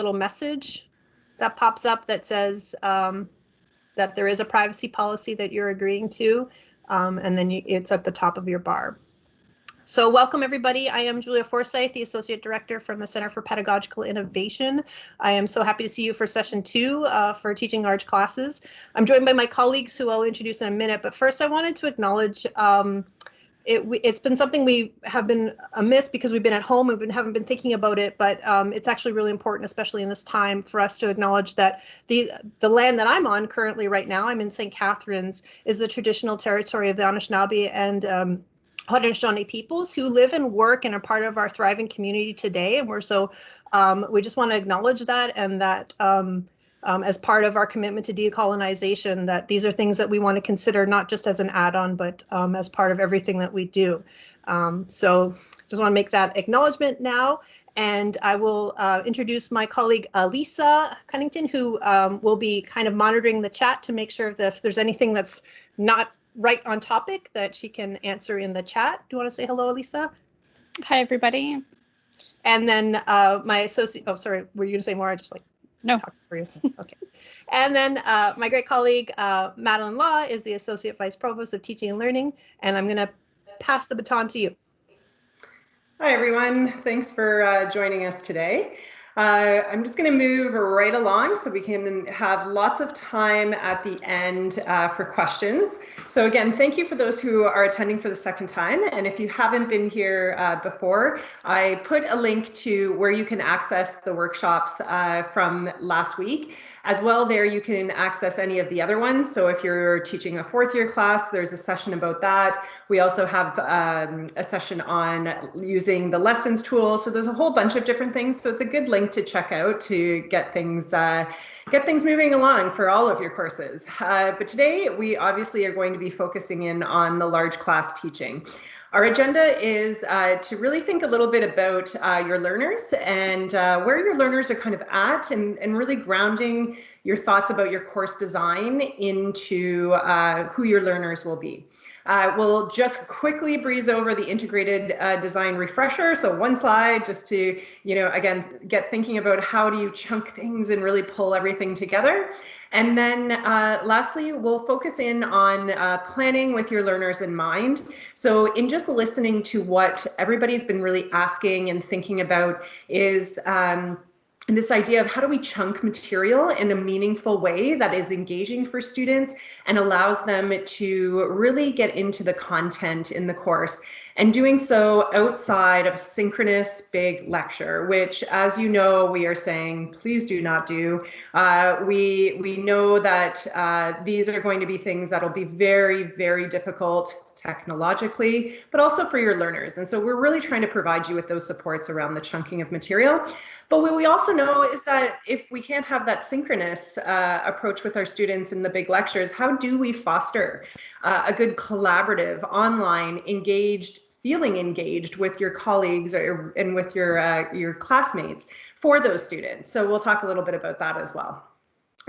little message that pops up that says um, that there is a privacy policy that you're agreeing to, um, and then you, it's at the top of your bar. So welcome everybody. I am Julia Forsyth, the Associate Director from the Center for Pedagogical Innovation. I am so happy to see you for session two uh, for teaching large classes. I'm joined by my colleagues who I'll introduce in a minute, but first I wanted to acknowledge um, it, has been something we have been amiss because we've been at home, and haven't been thinking about it, but um, it's actually really important, especially in this time, for us to acknowledge that the the land that I'm on currently right now, I'm in St. Catharines, is the traditional territory of the Anishinaabe and um, Haudenosaunee peoples who live and work and are part of our thriving community today. And we're so, um, we just want to acknowledge that and that um, um, as part of our commitment to decolonization, that these are things that we want to consider not just as an add-on, but um, as part of everything that we do. Um, so just want to make that acknowledgement now. And I will uh, introduce my colleague, Lisa Cunnington, who um, will be kind of monitoring the chat to make sure that if there's anything that's not right on topic that she can answer in the chat. Do you want to say hello, Lisa? Hi, everybody. And then uh, my associate, oh, sorry, were you going to say more? I just like no. okay. And then uh, my great colleague, uh, Madeline Law, is the Associate Vice Provost of Teaching and Learning, and I'm going to pass the baton to you. Hi, everyone. Thanks for uh, joining us today. Uh, I'm just going to move right along so we can have lots of time at the end uh, for questions. So again, thank you for those who are attending for the second time. And if you haven't been here uh, before, I put a link to where you can access the workshops uh, from last week. As well, there you can access any of the other ones. So if you're teaching a fourth year class, there's a session about that. We also have um, a session on using the lessons tool. So there's a whole bunch of different things. So it's a good link to check out to get things uh, get things moving along for all of your courses. Uh, but today we obviously are going to be focusing in on the large class teaching. Our agenda is uh, to really think a little bit about uh, your learners and uh, where your learners are kind of at and, and really grounding your thoughts about your course design into uh, who your learners will be. Uh, we'll just quickly breeze over the integrated uh, design refresher. So one slide just to, you know, again, get thinking about how do you chunk things and really pull everything together. And then uh, lastly, we'll focus in on uh, planning with your learners in mind. So in just listening to what everybody's been really asking and thinking about is um, and this idea of how do we chunk material in a meaningful way that is engaging for students and allows them to really get into the content in the course and doing so outside of a synchronous big lecture, which, as you know, we are saying, please do not do. Uh, we, we know that uh, these are going to be things that'll be very, very difficult technologically, but also for your learners. And so we're really trying to provide you with those supports around the chunking of material. But what we also know is that if we can't have that synchronous uh, approach with our students in the big lectures, how do we foster uh, a good collaborative, online, engaged feeling engaged with your colleagues or, and with your, uh, your classmates for those students. So we'll talk a little bit about that as well.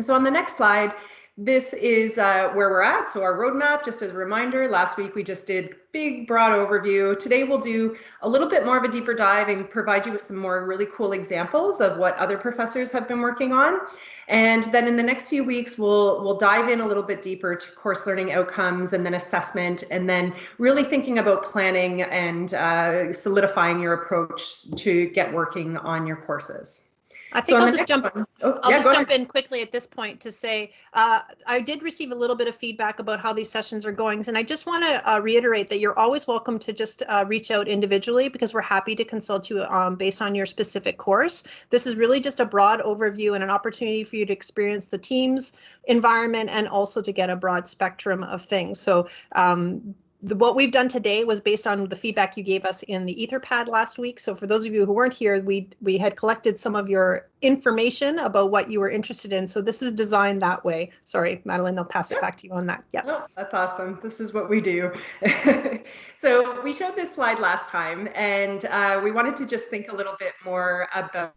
So on the next slide, this is uh, where we're at. So our roadmap, just as a reminder, last week we just did big broad overview. Today we'll do a little bit more of a deeper dive and provide you with some more really cool examples of what other professors have been working on. And then in the next few weeks, we'll we'll dive in a little bit deeper to course learning outcomes and then assessment, and then really thinking about planning and uh, solidifying your approach to get working on your courses. I think so I'll just jump. Oh, I'll yeah, just jump ahead. in quickly at this point to say uh, I did receive a little bit of feedback about how these sessions are going, and I just want to uh, reiterate that you're always welcome to just uh, reach out individually because we're happy to consult you um, based on your specific course. This is really just a broad overview and an opportunity for you to experience the Teams environment and also to get a broad spectrum of things. So um, the, what we've done today was based on the feedback you gave us in the Etherpad last week. So for those of you who weren't here, we we had collected some of your information about what you were interested in. So this is designed that way. Sorry, Madeline, I'll pass it back to you on that. Yeah. Oh, that's awesome. This is what we do. so we showed this slide last time, and uh, we wanted to just think a little bit more about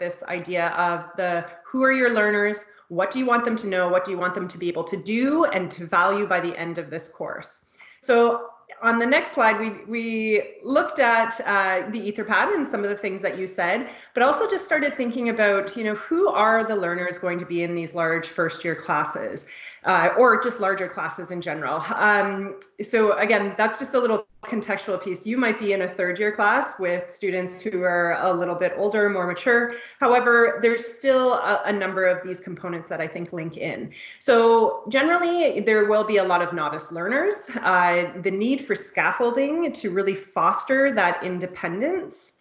this idea of the who are your learners, what do you want them to know, what do you want them to be able to do and to value by the end of this course. So on the next slide, we, we looked at uh, the Etherpad and some of the things that you said, but also just started thinking about, you know, who are the learners going to be in these large first year classes? uh, or just larger classes in general. Um, so again, that's just a little contextual piece. You might be in a third year class with students who are a little bit older, more mature. However, there's still a, a, number of these components that I think link in. So generally, there will be a lot of novice learners. Uh, the need for scaffolding to really foster that independence.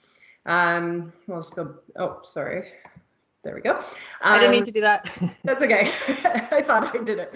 Um, we'll just go, oh, sorry. There we go. Um, I didn't mean um, to do that. that's okay. I thought I did it.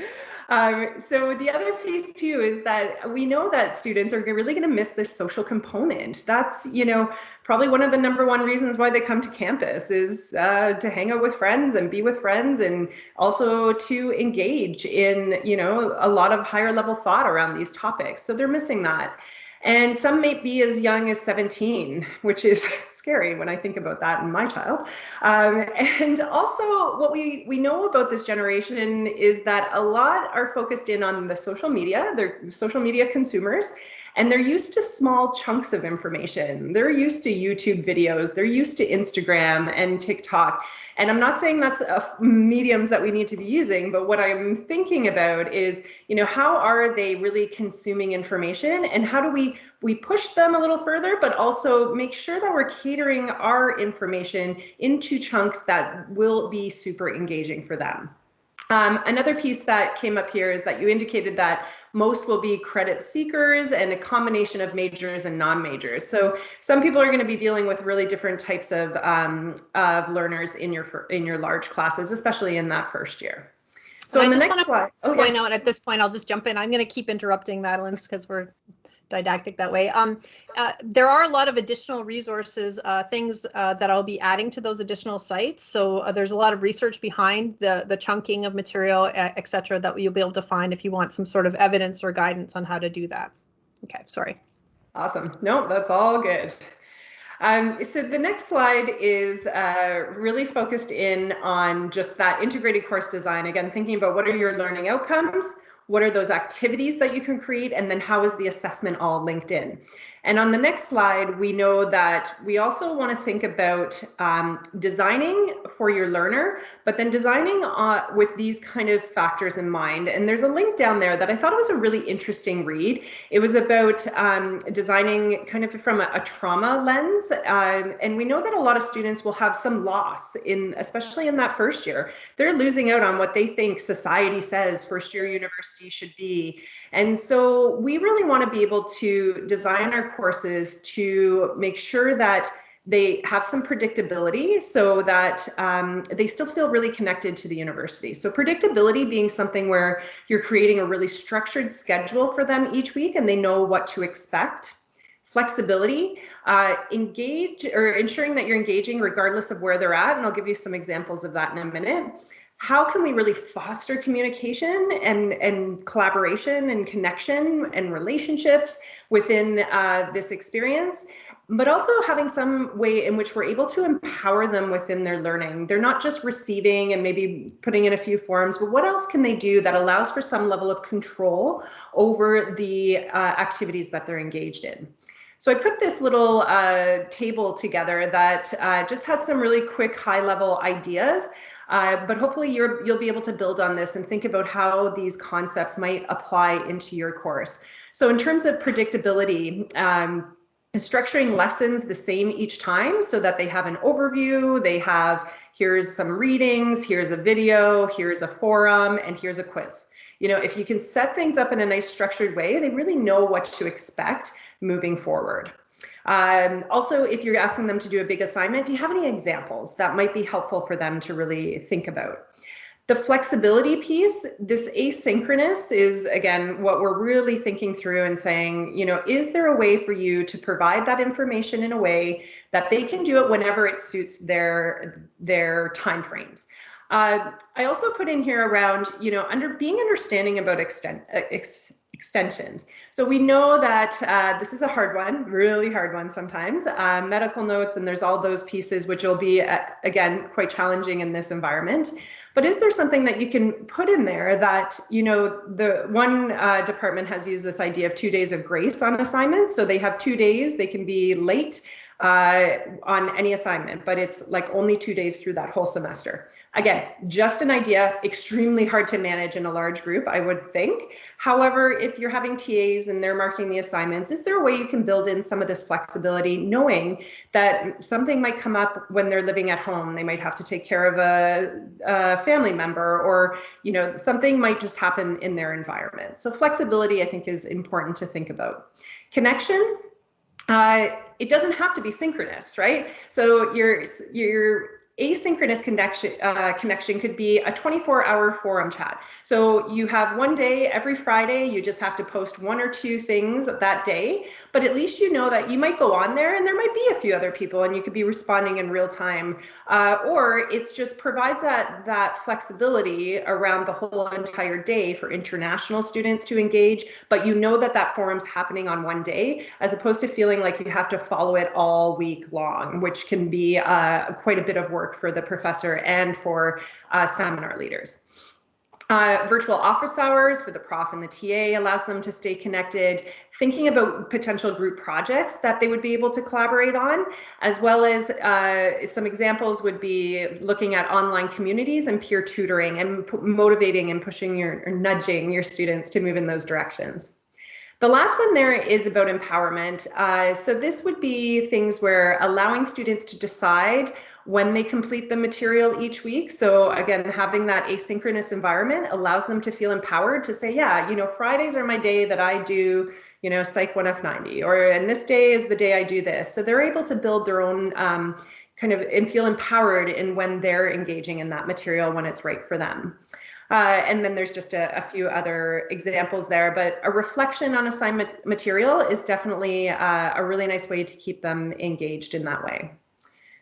Um, so the other piece too is that we know that students are really going to miss this social component. That's, you know, probably one of the number one reasons why they come to campus is uh, to hang out with friends and be with friends and also to engage in, you know, a lot of higher level thought around these topics. So they're missing that. And some may be as young as 17, which is scary when I think about that in my child. Um, and also what we, we know about this generation is that a lot are focused in on the social media, they're social media consumers, and they're used to small chunks of information. They're used to YouTube videos, they're used to Instagram and TikTok. And I'm not saying that's mediums that we need to be using, but what I'm thinking about is, you know, how are they really consuming information and how do we we push them a little further, but also make sure that we're catering our information into chunks that will be super engaging for them. Um, another piece that came up here is that you indicated that most will be credit seekers and a combination of majors and non-majors. So some people are going to be dealing with really different types of, um, of learners in your in your large classes, especially in that first year. So in the next slide, oh, yeah. point out at this point, I'll just jump in. I'm going to keep interrupting Madeline because we're didactic that way. Um, uh, there are a lot of additional resources, uh, things uh, that I'll be adding to those additional sites. So uh, there's a lot of research behind the, the chunking of material, et cetera, that you'll be able to find if you want some sort of evidence or guidance on how to do that. Okay, sorry. Awesome. No, that's all good. Um, so the next slide is uh, really focused in on just that integrated course design. Again, thinking about what are your learning outcomes, what are those activities that you can create, and then how is the assessment all linked in? And on the next slide, we know that we also want to think about um, designing for your learner, but then designing uh, with these kind of factors in mind. And there's a link down there that I thought was a really interesting read. It was about um, designing kind of from a, a trauma lens. Um, and we know that a lot of students will have some loss in, especially in that first year. They're losing out on what they think society says first year university should be. And so we really want to be able to design our courses to make sure that they have some predictability so that um, they still feel really connected to the university. So predictability being something where you're creating a really structured schedule for them each week and they know what to expect. Flexibility, uh, engage or ensuring that you're engaging regardless of where they're at. And I'll give you some examples of that in a minute how can we really foster communication and, and collaboration and connection and relationships within uh, this experience, but also having some way in which we're able to empower them within their learning. They're not just receiving and maybe putting in a few forms, but what else can they do that allows for some level of control over the uh, activities that they're engaged in? So I put this little uh, table together that uh, just has some really quick high level ideas uh, but hopefully you're, you'll be able to build on this and think about how these concepts might apply into your course. So in terms of predictability, um, structuring lessons the same each time so that they have an overview, they have here's some readings, here's a video, here's a forum, and here's a quiz. You know, if you can set things up in a nice structured way, they really know what to expect moving forward. Um, also, if you're asking them to do a big assignment, do you have any examples that might be helpful for them to really think about? The flexibility piece, this asynchronous is again what we're really thinking through and saying, you know, is there a way for you to provide that information in a way that they can do it whenever it suits their their time frames? Uh, I also put in here around, you know, under being understanding about extent, ex, extensions. So we know that uh, this is a hard one, really hard one sometimes. Uh, medical notes, and there's all those pieces which will be, uh, again, quite challenging in this environment. But is there something that you can put in there that, you know, the one uh, department has used this idea of two days of grace on assignments. So they have two days, they can be late uh, on any assignment, but it's like only two days through that whole semester. Again, just an idea, extremely hard to manage in a large group, I would think. However, if you're having TAs and they're marking the assignments, is there a way you can build in some of this flexibility, knowing that something might come up when they're living at home? They might have to take care of a, a family member or, you know, something might just happen in their environment. So flexibility, I think, is important to think about. Connection, uh, it doesn't have to be synchronous, right? So your your asynchronous connection uh, connection could be a 24 hour forum chat. So you have one day every Friday, you just have to post one or two things that day, but at least you know that you might go on there and there might be a few other people and you could be responding in real time. Uh, or it's just provides that, that flexibility around the whole entire day for international students to engage, but you know that that forum's happening on one day, as opposed to feeling like you have to follow it all week long, which can be uh, quite a bit of work work for the professor and for uh, seminar leaders. Uh, virtual office hours for the prof and the TA allows them to stay connected, thinking about potential group projects that they would be able to collaborate on, as well as uh, some examples would be looking at online communities and peer tutoring and motivating and pushing your, or nudging your students to move in those directions. The last one there is about empowerment. Uh, so this would be things where allowing students to decide when they complete the material each week. So again, having that asynchronous environment allows them to feel empowered to say, yeah, you know, Fridays are my day that I do, you know, Psych 1F90, or and this day is the day I do this. So they're able to build their own um, kind of and feel empowered in when they're engaging in that material when it's right for them. Uh, and then there's just a, a, few other examples there, but a reflection on assignment material is definitely uh, a really nice way to keep them engaged in that way.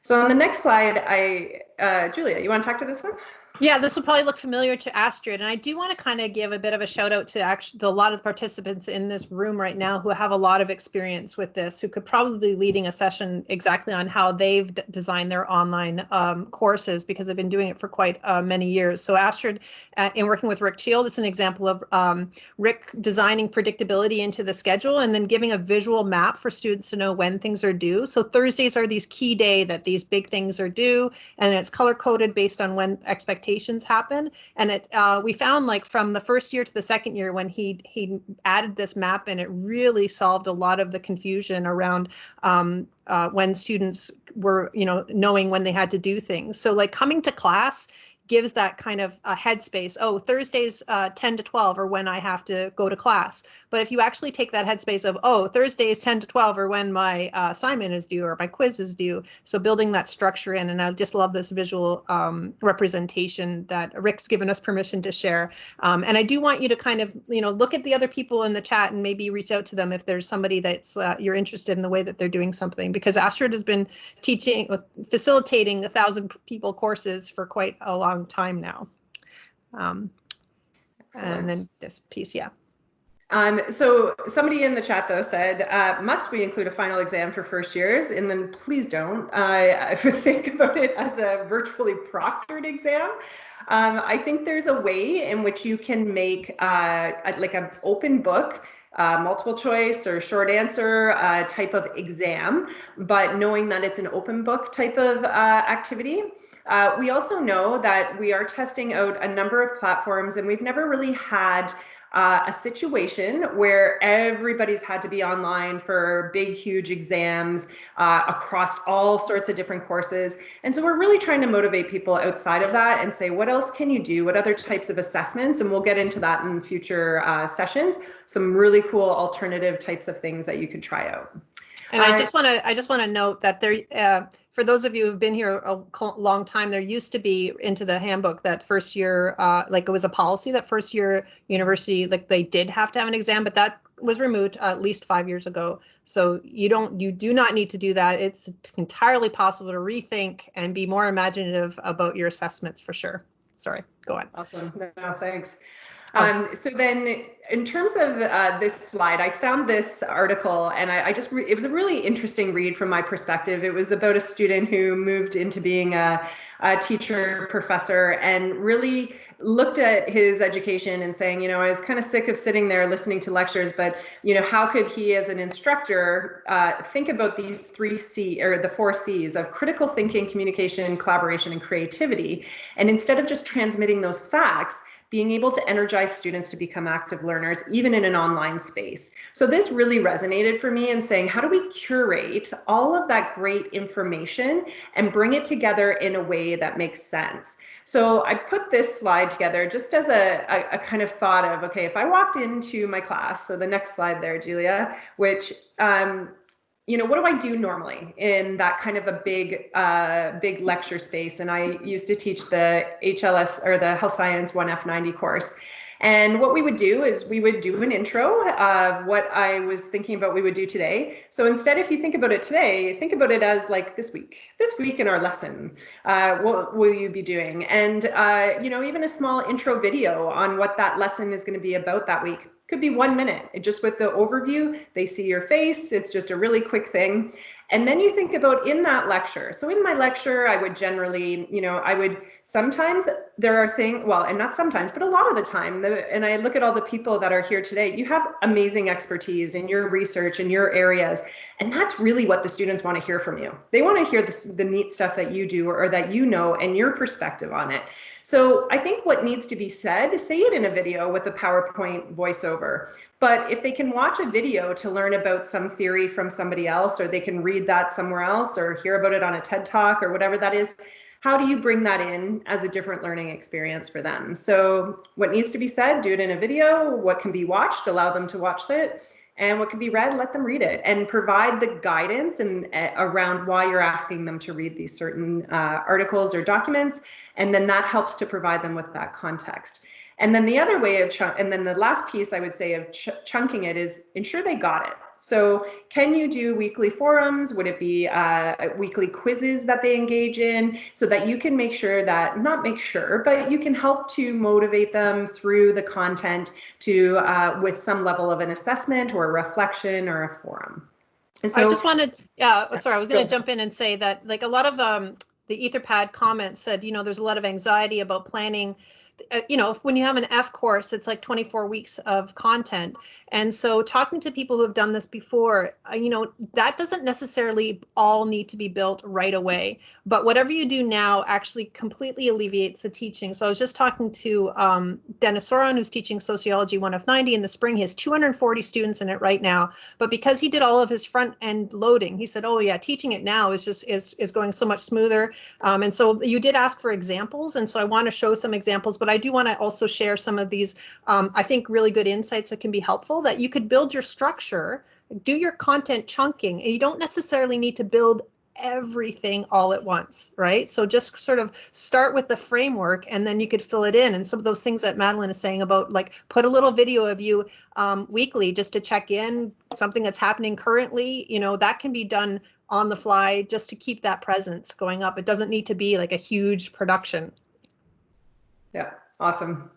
So on the next slide, I, uh, Julia, you want to talk to this one? Yeah, this will probably look familiar to Astrid, and I do want to kind of give a bit of a shout out to actually the, a lot of the participants in this room right now who have a lot of experience with this, who could probably be leading a session exactly on how they've designed their online um, courses because they've been doing it for quite uh, many years. So Astrid, uh, in working with Rick Teal, this is an example of um, Rick designing predictability into the schedule and then giving a visual map for students to know when things are due. So Thursdays are these key day that these big things are due, and it's color coded based on when expectations happen. And it uh, we found like from the first year to the second year when he he added this map and it really solved a lot of the confusion around um, uh, when students were you know knowing when they had to do things. So like coming to class gives that kind of a headspace. Oh, Thursdays uh, 10 to 12 are when I have to go to class. But if you actually take that headspace of, oh, Thursdays 10 to 12 are when my uh, assignment is due or my quiz is due. So building that structure in, and I just love this visual um, representation that Rick's given us permission to share. Um, and I do want you to kind of, you know, look at the other people in the chat and maybe reach out to them if there's somebody that's uh, you're interested in the way that they're doing something because Astrid has been teaching, facilitating a thousand people courses for quite a long long time now. Um, and then this piece, yeah. Um, so somebody in the chat though said, uh, must we include a final exam for first years? And then please don't. I think about it as a virtually proctored exam. Um, I think there's a way in which you can make uh, like an open book uh, multiple choice or short answer uh, type of exam, but knowing that it's an open book type of uh, activity. Uh, we also know that we are testing out a number of platforms and we've never really had uh, a situation where everybody's had to be online for big, huge exams uh, across all sorts of different courses. And so we're really trying to motivate people outside of that and say, what else can you do? What other types of assessments? And we'll get into that in future uh, sessions. Some really cool alternative types of things that you could try out. And I just want to I just want to note that there uh, for those of you who've been here a long time, there used to be into the handbook that first year, uh, like it was a policy that first year university, like they did have to have an exam, but that was removed at least five years ago. So you don't, you do not need to do that. It's entirely possible to rethink and be more imaginative about your assessments for sure. Sorry. go on. Awesome. No, thanks. Um, so then in terms of uh, this slide, I found this article and I, I just, it was a really interesting read from my perspective. It was about a student who moved into being a, a teacher, professor, and really looked at his education and saying, you know, I was kind of sick of sitting there listening to lectures, but, you know, how could he as an instructor uh, think about these three C or the four C's of critical thinking, communication, collaboration, and creativity. And instead of just transmitting those facts, being able to energize students to become active learners, even in an online space. So this really resonated for me in saying, how do we curate all of that great information and bring it together in a way that makes sense? So I put this slide together just as a, a, a kind of thought of, okay, if I walked into my class, so the next slide there, Julia, which um, you know, what do I do normally in that kind of a big, uh, big lecture space? And I used to teach the HLS or the Health Science 1F90 course. And what we would do is we would do an intro of what I was thinking about we would do today. So instead, if you think about it today, think about it as like this week, this week in our lesson, uh, what will you be doing? And, uh, you know, even a small intro video on what that lesson is going to be about that week could be one minute. Just with the overview they see your face. It's just a really quick thing. And then you think about in that lecture. So in my lecture i would generally you know i would sometimes there are things well and not sometimes but a lot of the time the, and i look at all the people that are here today you have amazing expertise in your research in your areas and that's really what the students want to hear from you. They want to hear the, the neat stuff that you do or, or that you know and your perspective on it so I think what needs to be said, say it in a video with a PowerPoint voiceover. But if they can watch a video to learn about some theory from somebody else, or they can read that somewhere else, or hear about it on a TED Talk, or whatever that is, how do you bring that in as a different learning experience for them? So what needs to be said, do it in a video. What can be watched, allow them to watch it and what can be read let them read it and provide the guidance and uh, around why you're asking them to read these certain uh, articles or documents. And then that helps to provide them with that context. And then the other way of and then the last piece i would say of ch chunking it is ensure they got it so can you do weekly forums? Would it be uh, weekly quizzes that they engage in so that you can make sure that, not make sure, but you can help to motivate them through the content to uh, with some level of an assessment or a reflection or a forum. So, I just wanted, yeah, sorry, I was going to jump in and say that like a lot of um, the Etherpad comments said, you know, there's a lot of anxiety about planning you know, when you have an F course, it's like 24 weeks of content. And so talking to people who have done this before, uh, you know, that doesn't necessarily all need to be built right away. But whatever you do now actually completely alleviates the teaching. So I was just talking to um, Dennis Soron, who's teaching Sociology 1F90 in the spring. He has 240 students in it right now. But because he did all of his front end loading, he said, oh yeah, teaching it now is just is, is going so much smoother. Um, and so you did ask for examples. And so I want to show some examples, but I do want to also share some of these, um, I think, really good insights that can be helpful that you could build your structure, do your content chunking, and you don't necessarily need to build everything all at once, right? So just sort of start with the framework and then you could fill it in. And some of those things that Madeline is saying about like put a little video of you um, weekly just to check in something that's happening currently, you know, that can be done on the fly just to keep that presence going up. It doesn't need to be like a huge production. Yeah. Awesome.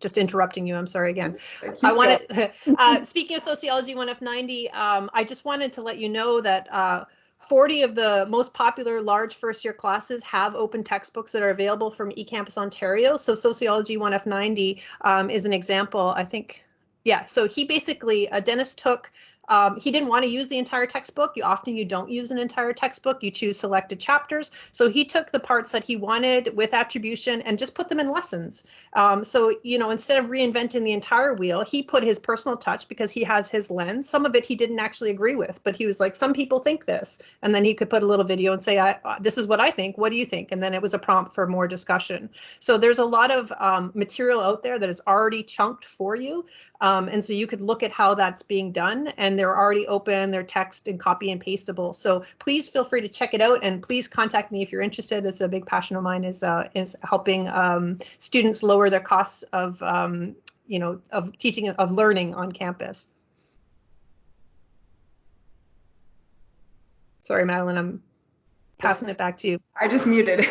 Just interrupting you. I'm sorry again. I wanted, uh, speaking of sociology 1F90, um, I just wanted to let you know that uh, 40 of the most popular large first year classes have open textbooks that are available from eCampus Ontario. So sociology 1F90 um, is an example, I think. Yeah, so he basically, uh, Dennis took um, he didn't want to use the entire textbook. You often you don't use an entire textbook. You choose selected chapters. So he took the parts that he wanted with attribution and just put them in lessons. Um, so you know instead of reinventing the entire wheel, he put his personal touch because he has his lens. Some of it he didn't actually agree with, but he was like, some people think this, and then he could put a little video and say, uh, "This is what I think. What do you think?" And then it was a prompt for more discussion. So there's a lot of um, material out there that is already chunked for you. Um, and so you could look at how that's being done and they're already open, they're text and copy and pastable. So please feel free to check it out and please contact me if you're interested. It's a big passion of mine is uh, is helping um, students lower their costs of, um, you know, of teaching, of learning on campus. Sorry, Madeline, I'm passing it back to you. I just muted.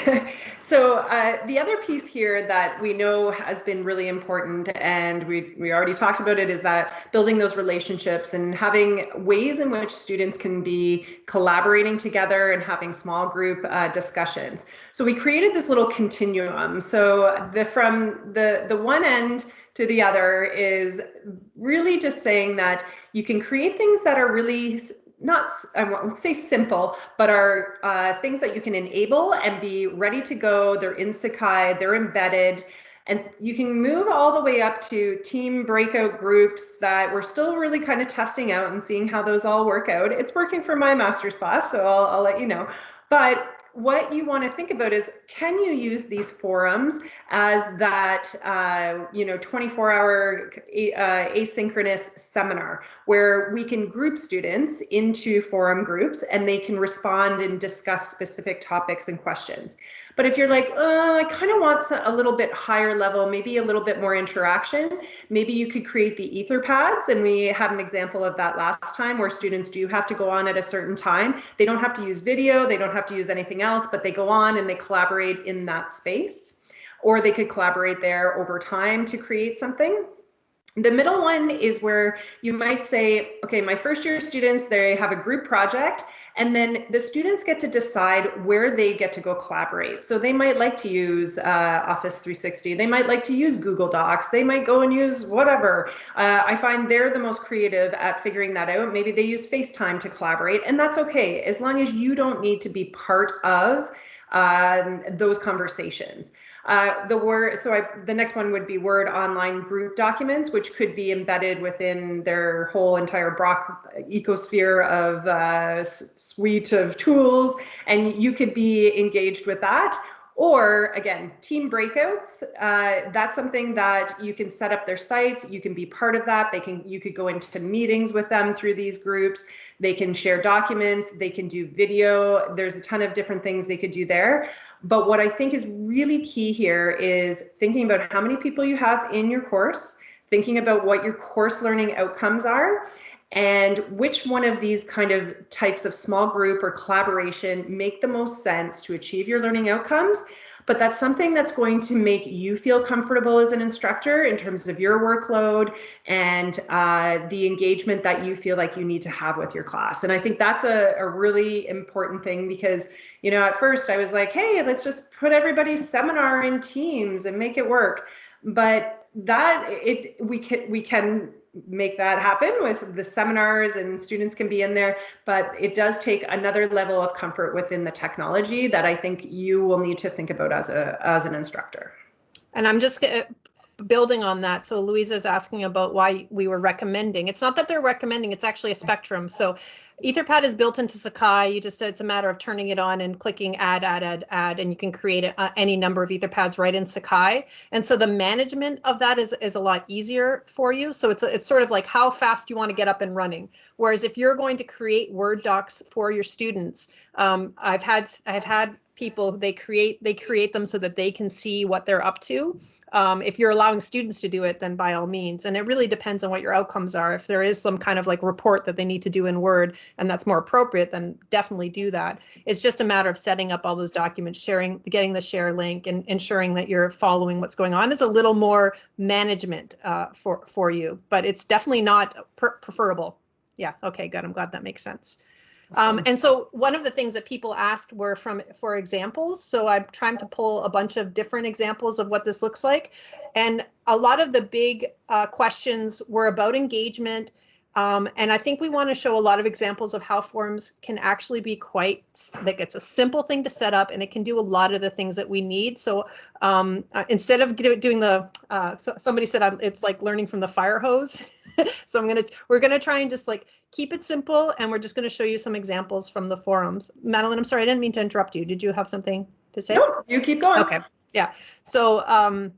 so uh, the other piece here that we know has been really important, and we we already talked about it, is that building those relationships and having ways in which students can be collaborating together and having small group uh, discussions. So we created this little continuum. So the from the the one end to the other is really just saying that you can create things that are really not I won't say simple, but are uh, things that you can enable and be ready to go. They're in Sakai, they're embedded, and you can move all the way up to team breakout groups that we're still really kind of testing out and seeing how those all work out. It's working for my master's class, so I'll, I'll let you know. But what you want to think about is can you use these forums as that uh, you know 24 hour uh, asynchronous seminar where we can group students into forum groups and they can respond and discuss specific topics and questions but if you're like, oh, I kind of want a little bit higher level, maybe a little bit more interaction, maybe you could create the Etherpads. And we had an example of that last time where students do have to go on at a certain time. They don't have to use video, they don't have to use anything else, but they go on and they collaborate in that space. Or they could collaborate there over time to create something. The middle one is where you might say, okay, my first year students, they have a group project and then the students get to decide where they get to go collaborate. So they might like to use uh, Office 360. They might like to use Google Docs. They might go and use whatever. Uh, I find they're the most creative at figuring that out. Maybe they use FaceTime to collaborate and that's okay. As long as you don't need to be part of um, those conversations. Uh, the word, so I, the next one would be Word online group documents, which could be embedded within their whole entire Brock ecosphere of uh, suite of tools, and you could be engaged with that. Or again, team breakouts, uh, that's something that you can set up their sites. You can be part of that. They can, you could go into meetings with them through these groups. They can share documents. They can do video. There's a ton of different things they could do there. But what I think is really key here is thinking about how many people you have in your course, thinking about what your course learning outcomes are, and which one of these kind of types of small group or collaboration make the most sense to achieve your learning outcomes. But that's something that's going to make you feel comfortable as an instructor in terms of your workload and uh, the engagement that you feel like you need to have with your class. And I think that's a, a really important thing because, you know, at first I was like, hey, let's just put everybody's seminar in Teams and make it work. But that it we can we can make that happen with the seminars and students can be in there, but it does take another level of comfort within the technology that I think you will need to think about as a as an instructor. And I'm just building on that. So Louisa is asking about why we were recommending. It's not that they're recommending, it's actually a spectrum. So Etherpad is built into Sakai. You just it's a matter of turning it on and clicking add, add, add, add, and you can create a, uh, any number of Etherpads right in Sakai. And so the management of that is is a lot easier for you. So it's it's sort of like how fast you want to get up and running. Whereas if you're going to create Word docs for your students, um, I've had I've had people they create they create them so that they can see what they're up to. Um, if you're allowing students to do it then by all means. And it really depends on what your outcomes are. If there is some kind of like report that they need to do in word and that's more appropriate then definitely do that. It's just a matter of setting up all those documents sharing getting the share link and ensuring that you're following what's going on. Is a little more management uh, for for you but it's definitely not preferable. Yeah okay good. I'm glad that makes sense um, and so one of the things that people asked were from for examples. So I'm trying to pull a bunch of different examples of what this looks like. And a lot of the big uh, questions were about engagement. Um, and I think we want to show a lot of examples of how forms can actually be quite like it's a simple thing to set up and it can do a lot of the things that we need. So um, uh, instead of doing the, uh, so somebody said um, it's like learning from the fire hose. so I'm gonna we're gonna try and just like keep it simple and we're just gonna show you some examples from the forums. Madeline, I'm sorry, I didn't mean to interrupt you. Did you have something to say? No, you keep going. Okay, yeah. So um,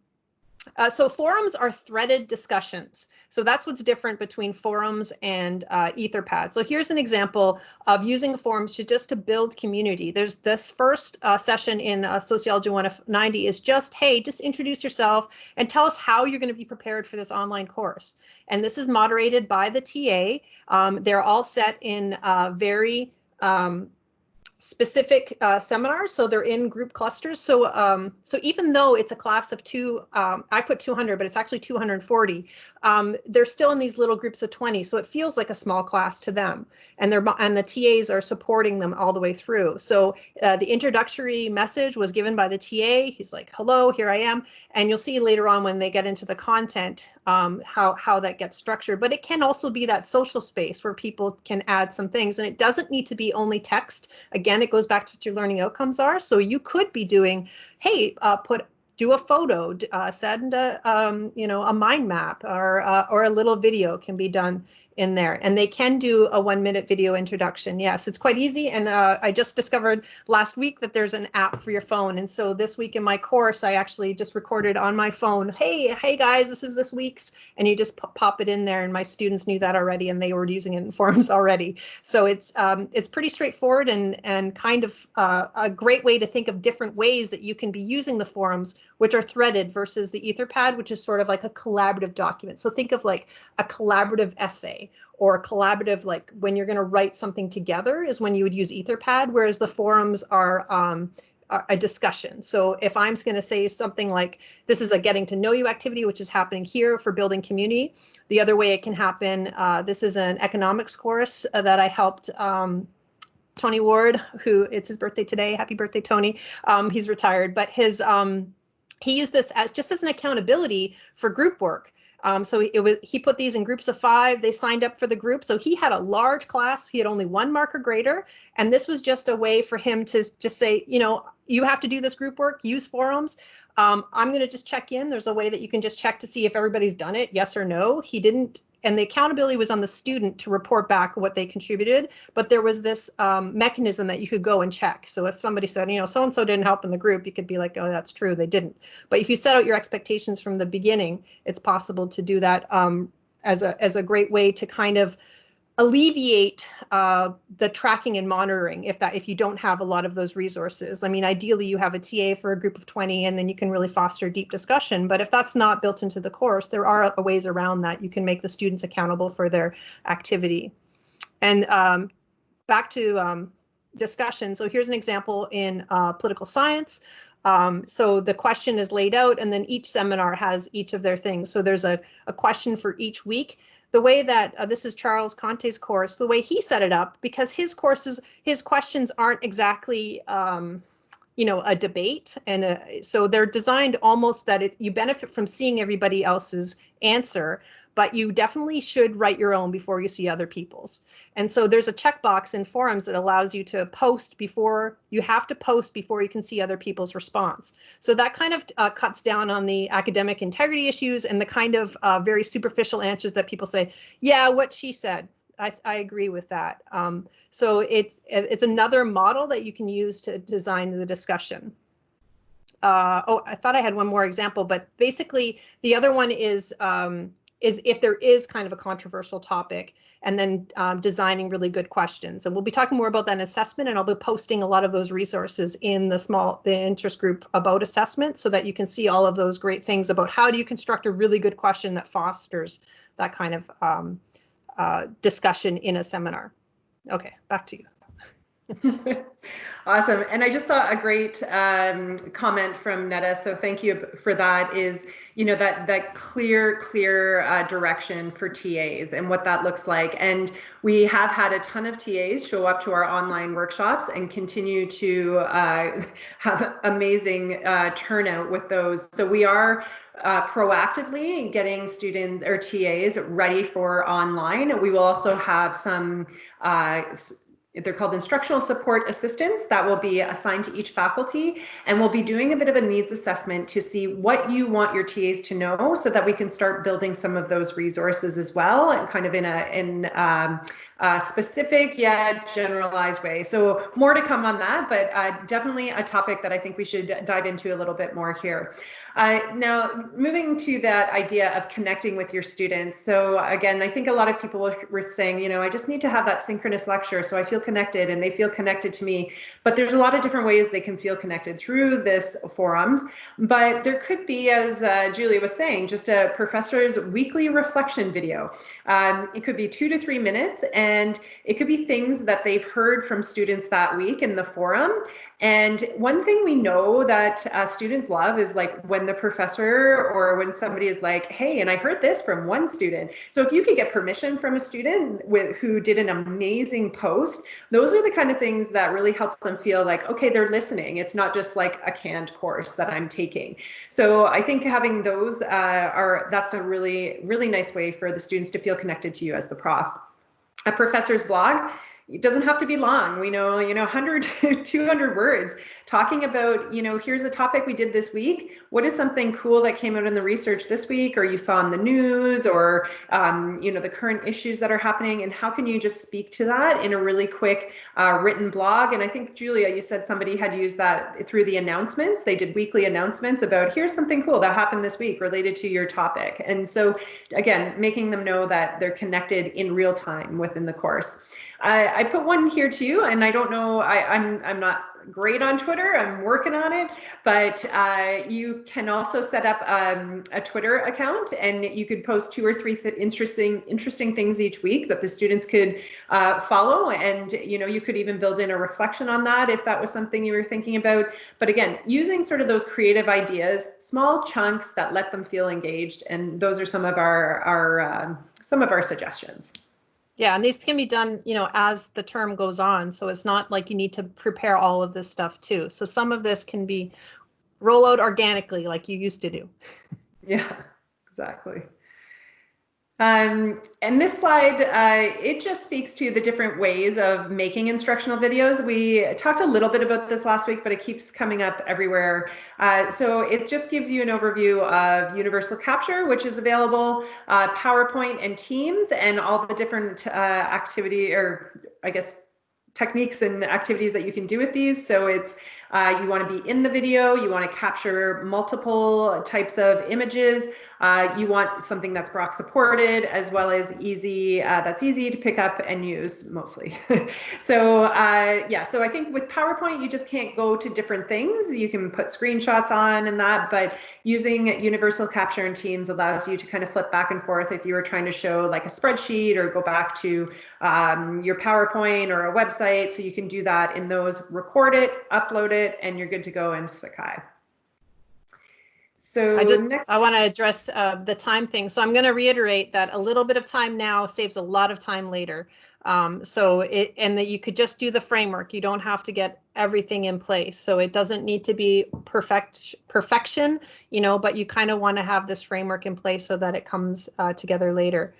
uh, so forums are threaded discussions. So that's what's different between forums and uh, Etherpad. So here's an example of using forums to just to build community. There's this first uh, session in uh, Sociology 190 is just, hey, just introduce yourself and tell us how you're going to be prepared for this online course. And this is moderated by the TA. Um, they're all set in uh, very um, specific uh, seminars, so they're in group clusters. So, um, so even though it's a class of two, um, I put 200, but it's actually 240. Um, they're still in these little groups of 20, so it feels like a small class to them, and they're and the TAs are supporting them all the way through. So uh, the introductory message was given by the TA. He's like, "Hello, here I am," and you'll see later on when they get into the content um, how how that gets structured. But it can also be that social space where people can add some things, and it doesn't need to be only text. Again, it goes back to what your learning outcomes are. So you could be doing, hey, uh, put do a photo, uh, send a um, you know a mind map or uh, or a little video can be done in there and they can do a one minute video introduction. Yes, it's quite easy. And uh, I just discovered last week that there's an app for your phone. And so this week in my course, I actually just recorded on my phone, hey, hey guys, this is this week's, and you just pop it in there. And my students knew that already and they were using it in forums already. So it's um, it's pretty straightforward and, and kind of uh, a great way to think of different ways that you can be using the forums, which are threaded versus the Etherpad, which is sort of like a collaborative document. So think of like a collaborative essay or a collaborative, like when you're going to write something together is when you would use Etherpad, whereas the forums are um, a discussion. So if I'm going to say something like this is a getting to know you activity, which is happening here for building community. The other way it can happen, uh, this is an economics course uh, that I helped um, Tony Ward, who it's his birthday today. Happy birthday, Tony. Um, he's retired, but his um, he used this as just as an accountability for group work. Um, so it was he put these in groups of five. They signed up for the group. So he had a large class. He had only one marker grader, and this was just a way for him to just say, you know, you have to do this group work. Use forums. Um, I'm going to just check in. There's a way that you can just check to see if everybody's done it, yes or no. He didn't and the accountability was on the student to report back what they contributed, but there was this um, mechanism that you could go and check. So if somebody said, you know, so and so didn't help in the group, you could be like, oh, that's true, they didn't. But if you set out your expectations from the beginning, it's possible to do that um, as a as a great way to kind of alleviate uh, the tracking and monitoring if that if you don't have a lot of those resources. I mean, ideally you have a TA for a group of 20 and then you can really foster deep discussion. But if that's not built into the course, there are ways around that. You can make the students accountable for their activity. And um, back to um, discussion. So here's an example in uh, political science. Um, so the question is laid out and then each seminar has each of their things. So there's a, a question for each week the way that uh, this is Charles Conteh's course, the way he set it up, because his courses, his questions aren't exactly, um, you know, a debate. And uh, so they're designed almost that it, you benefit from seeing everybody else's answer, but you definitely should write your own before you see other people's. And so there's a checkbox in forums that allows you to post before you have to post before you can see other people's response. So that kind of uh, cuts down on the academic integrity issues and the kind of uh, very superficial answers that people say, yeah, what she said. I, I agree with that. Um, so it's it's another model that you can use to design the discussion. Uh, oh, I thought I had one more example, but basically the other one is um, is if there is kind of a controversial topic and then um, designing really good questions. And we'll be talking more about that in assessment and I'll be posting a lot of those resources in the small, the interest group about assessment so that you can see all of those great things about how do you construct a really good question that fosters that kind of um, uh, discussion in a seminar. Okay, back to you. awesome. And I just saw a great um, comment from Netta. So thank you for that is, you know, that that clear, clear uh, direction for TAs and what that looks like. And we have had a ton of TAs show up to our online workshops and continue to uh, have amazing uh, turnout with those. So we are uh, proactively getting students or TAs ready for online. We will also have some uh, they're called instructional support assistants that will be assigned to each faculty and we'll be doing a bit of a needs assessment to see what you want your TAs to know so that we can start building some of those resources as well and kind of in a in um, a specific yet generalized way. So more to come on that, but uh, definitely a topic that I think we should dive into a little bit more here. Uh, now, moving to that idea of connecting with your students. So again, I think a lot of people were saying, you know, I just need to have that synchronous lecture so I feel feel connected and they feel connected to me. But there's a lot of different ways they can feel connected through this forums. But there could be, as uh, Julia was saying, just a professor's weekly reflection video. Um, it could be two to three minutes and it could be things that they've heard from students that week in the forum. And one thing we know that uh, students love is like when the professor or when somebody is like, hey, and I heard this from one student. So if you could get permission from a student with, who did an amazing post, those are the kind of things that really help them feel like, okay, they're listening. It's not just like a canned course that I'm taking. So I think having those uh, are, that's a really, really nice way for the students to feel connected to you as the prof. A professor's blog it doesn't have to be long we know you know 100 200 words. Talking about you know here's a topic we did this week. What is something cool that came out in the research this week or you saw in the news or um, you know the current issues that are happening? And how can you just speak to that in a really quick uh, written blog? And i think julia you said somebody had used that through the announcements. They did weekly announcements about here's something cool that happened this week related to your topic. And so again making them know that they're connected in real time within the course I, I put one here too, and I don't know, I, I'm, I'm not great on Twitter. I'm working on it, but uh, you can also set up um, a Twitter account, and you could post two or three th interesting interesting things each week that the students could uh, follow. And you know, you could even build in a reflection on that if that was something you were thinking about. But again, using sort of those creative ideas, small chunks that let them feel engaged, and those are some of our our uh, some of our suggestions. Yeah, and these can be done, you know, as the term goes on. So it's not like you need to prepare all of this stuff too. So some of this can be roll out organically like you used to do. Yeah, exactly. Um, and this slide, uh, it just speaks to the different ways of making instructional videos. We talked a little bit about this last week, but it keeps coming up everywhere. Uh, so it just gives you an overview of Universal Capture, which is available, uh, PowerPoint and Teams, and all the different uh, activity, or I guess techniques and activities that you can do with these. So it's uh, you want to be in the video, you want to capture multiple types of images, uh, you want something that's Brock supported as well as easy, uh, that's easy to pick up and use mostly. so uh, yeah, so I think with PowerPoint, you just can't go to different things. You can put screenshots on and that, but using Universal Capture in Teams allows you to kind of flip back and forth if you were trying to show like a spreadsheet or go back to um, your PowerPoint or a website. So you can do that in those, record it, upload it, and you're good to go in Sakai. So I just next, I want to address uh, the time thing. So I'm going to reiterate that a little bit of time now saves a lot of time later. Um, so it and that you could just do the framework. You don't have to get everything in place. So it doesn't need to be perfect perfection, you know, but you kind of want to have this framework in place so that it comes uh, together later.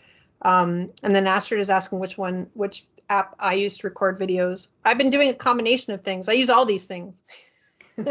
Um, and then Astrid is asking which one, which app I use to record videos. I've been doing a combination of things. I use all these things.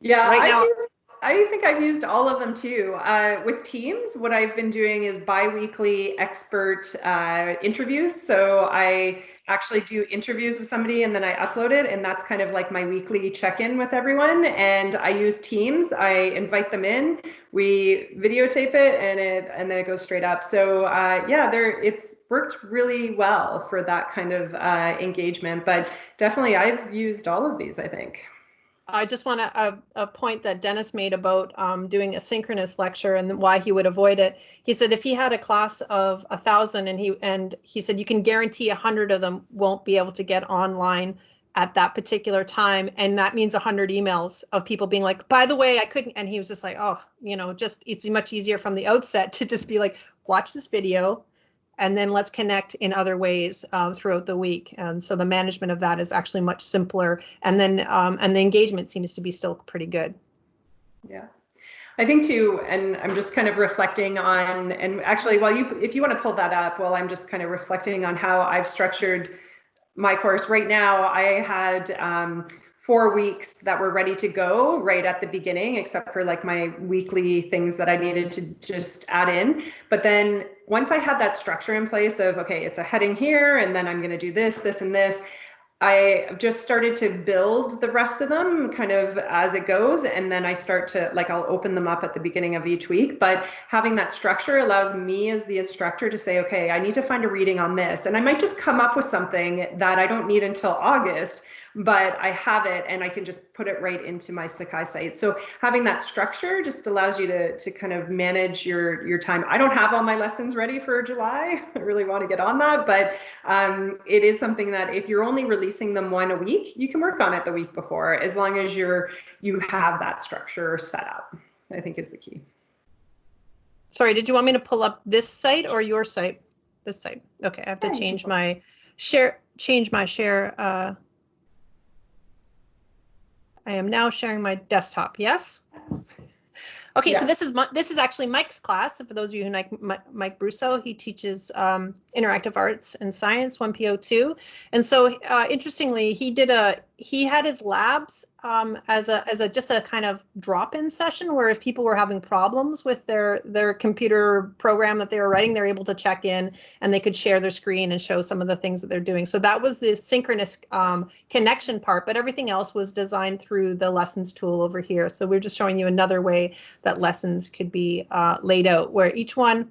Yeah, right I, now- use, I think I've used all of them too. Uh, with Teams, what I've been doing is biweekly expert uh, interviews. So I actually do interviews with somebody and then I upload it, and that's kind of like my weekly check-in with everyone. And I use Teams. I invite them in. We videotape it, and it and then it goes straight up. So uh, yeah, there it's worked really well for that kind of uh, engagement. But definitely, I've used all of these. I think. I just want to a, a point that Dennis made about um, doing a synchronous lecture and why he would avoid it. He said if he had a class of a thousand and he and he said you can guarantee a hundred of them won't be able to get online at that particular time, and that means a hundred emails of people being like, by the way, I couldn't. And he was just like, oh, you know, just it's much easier from the outset to just be like, watch this video, and then let's connect in other ways um, throughout the week. And so the management of that is actually much simpler. And then um, and the engagement seems to be still pretty good. Yeah. I think too, and I'm just kind of reflecting on, and actually, while you, if you want to pull that up, while I'm just kind of reflecting on how I've structured my course. Right now, I had um, four weeks that were ready to go right at the beginning, except for like my weekly things that I needed to just add in. But then once I had that structure in place of, okay, it's a heading here, and then I'm going to do this, this, and this, I just started to build the rest of them kind of as it goes. And then I start to like, I'll open them up at the beginning of each week. But having that structure allows me as the instructor to say, okay, I need to find a reading on this. And I might just come up with something that I don't need until August but I have it and I can just put it right into my Sakai site. So having that structure just allows you to, to kind of manage your, your time. I don't have all my lessons ready for July. I really want to get on that, but um, it is something that if you're only releasing them one a week, you can work on it the week before, as long as you're, you have that structure set up, I think is the key. Sorry, did you want me to pull up this site or your site? This site. Okay, I have to change my share, change my share uh, I am now sharing my desktop. Yes? Okay, so this is this is actually Mike's class. And for those of you who like Mike Brusso, he teaches um, interactive arts and science 1PO2. And so uh, interestingly, he did a he had his labs um, as a as a just a kind of drop-in session where if people were having problems with their their computer program that they were writing, they're able to check in and they could share their screen and show some of the things that they're doing. So that was the synchronous um, connection part, but everything else was designed through the lessons tool over here. So we're just showing you another way that lessons could be uh, laid out where each one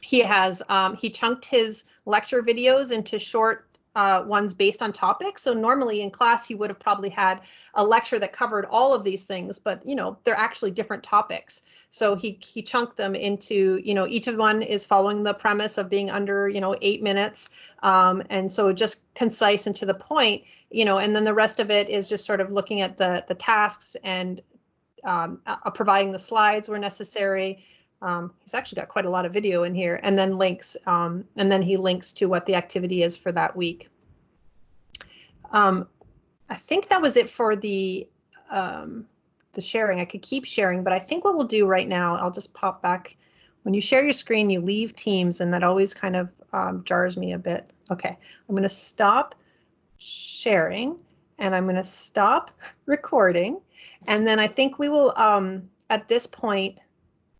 he has um, he chunked his lecture videos into short uh, ones based on topics. So normally in class, he would have probably had a lecture that covered all of these things, but you know, they're actually different topics. So he he chunked them into, you know, each of one is following the premise of being under, you know, eight minutes. Um, and so just concise and to the point, you know, and then the rest of it is just sort of looking at the the tasks and um, uh, providing the slides where necessary, um, he's actually got quite a lot of video in here and then links um, and then he links to what the activity is for that week. Um, I think that was it for the um, the sharing. I could keep sharing, but I think what we'll do right now, I'll just pop back. When you share your screen, you leave Teams and that always kind of um, jars me a bit. Okay, I'm going to stop sharing and I'm going to stop recording. And then I think we will, um, at this point,